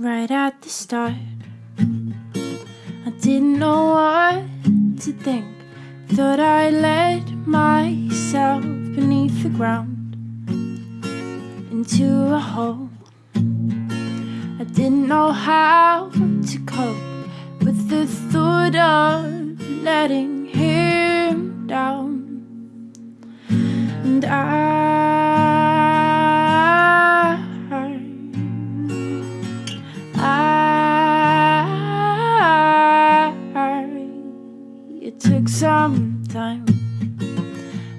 right at the start. I didn't know what to think. Thought I let myself beneath the ground into a hole. I didn't know how to cope with the thought of letting time.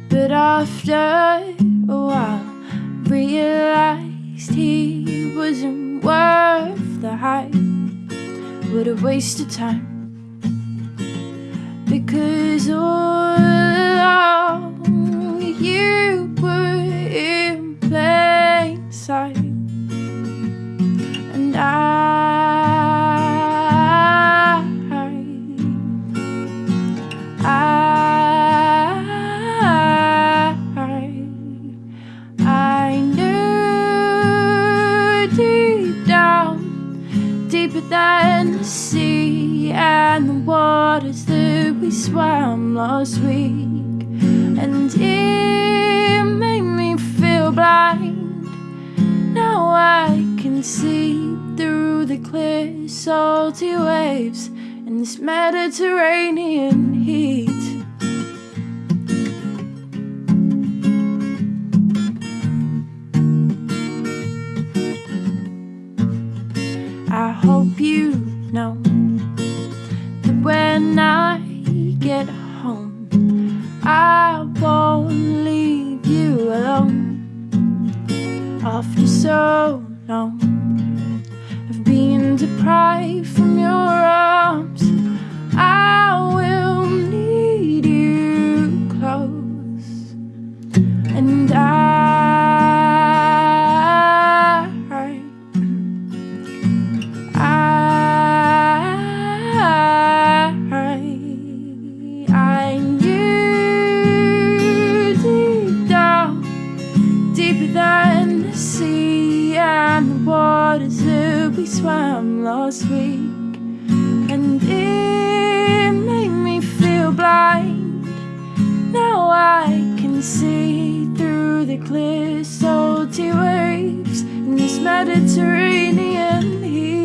But after a while Realized he wasn't worth the hype. What a waste of time. Because all sea and the waters that we swam last week. And it made me feel blind. Now I can see through the clear, salty waves in this Mediterranean heat. Home, I won't leave you alone. After so long of being deprived from your than the sea and the waters that we swam last week. And it made me feel blind. Now I can see through the clear, salty waves in this Mediterranean heat.